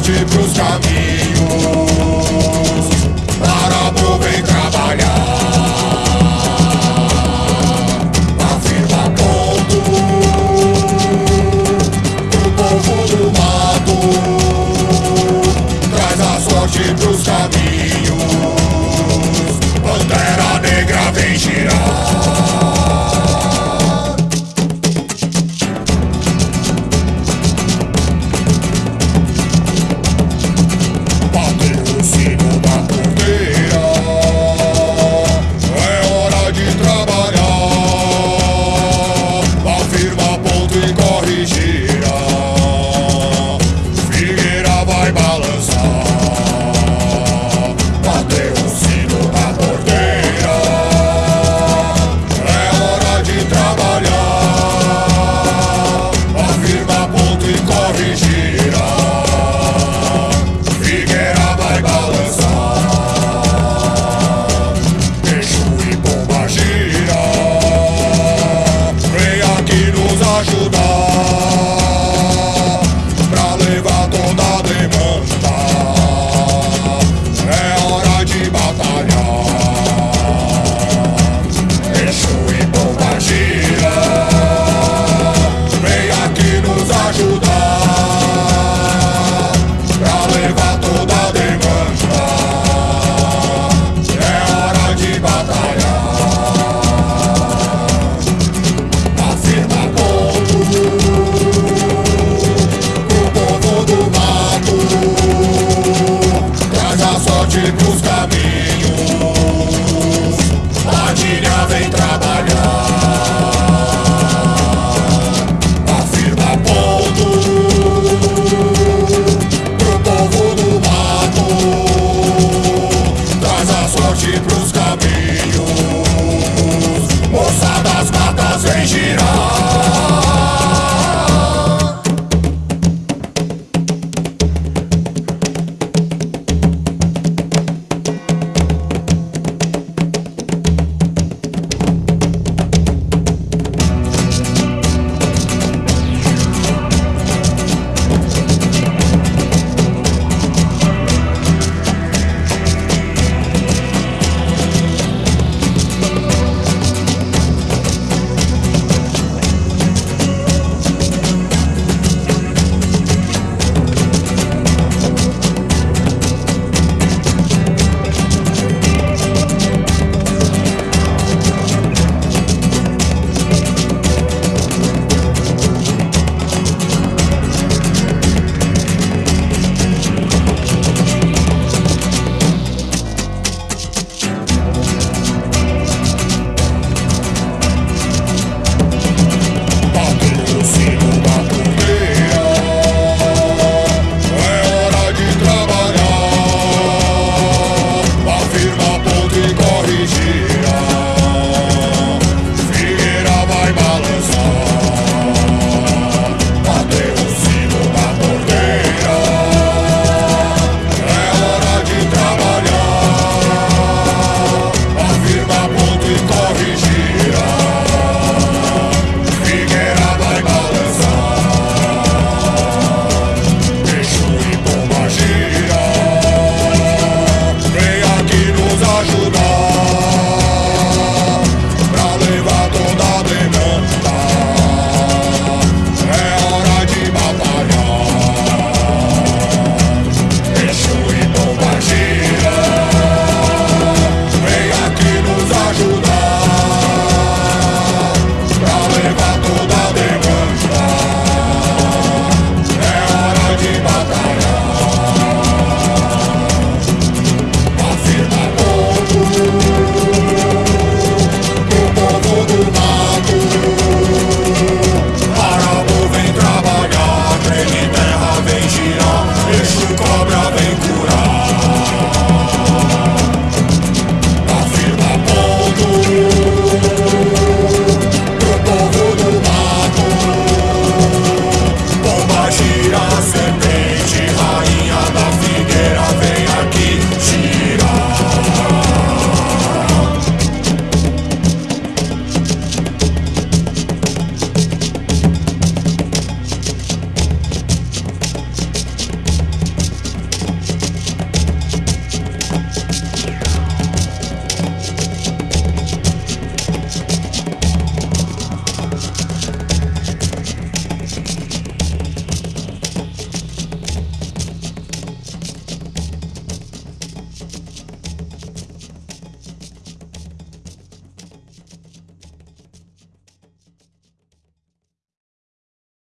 volte pros caminhos. busca